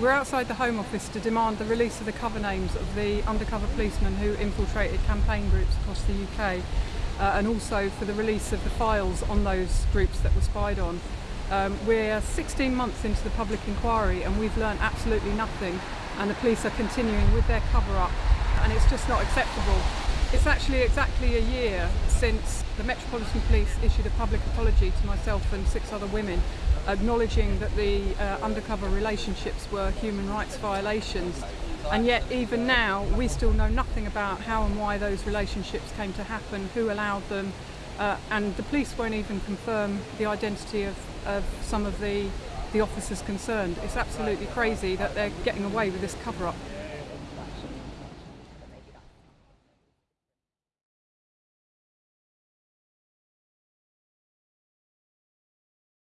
We're outside the Home Office to demand the release of the cover names of the undercover policemen who infiltrated campaign groups across the UK uh, and also for the release of the files on those groups that were spied on. Um, we're 16 months into the public inquiry and we've learned absolutely nothing and the police are continuing with their cover up and it's just not acceptable. It's actually exactly a year since the Metropolitan Police issued a public apology to myself and six other women acknowledging that the uh, undercover relationships were human rights violations and yet even now we still know nothing about how and why those relationships came to happen, who allowed them uh, and the police won't even confirm the identity of, of some of the, the officers concerned. It's absolutely crazy that they're getting away with this cover-up.